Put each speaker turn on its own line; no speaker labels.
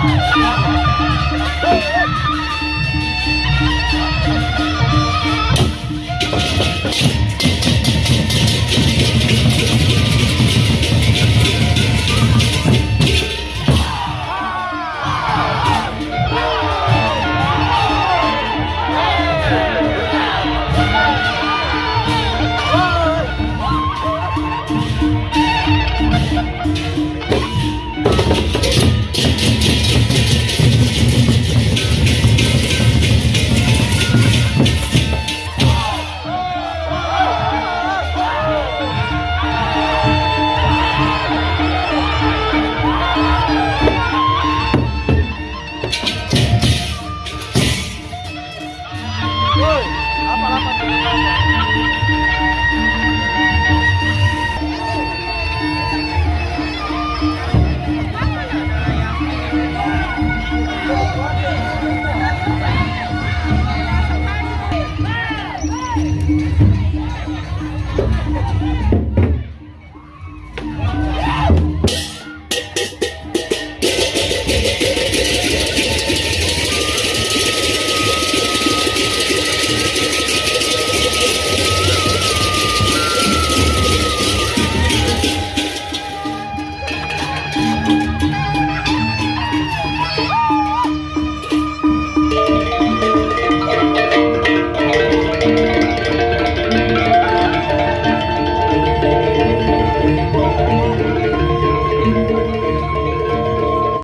Oh,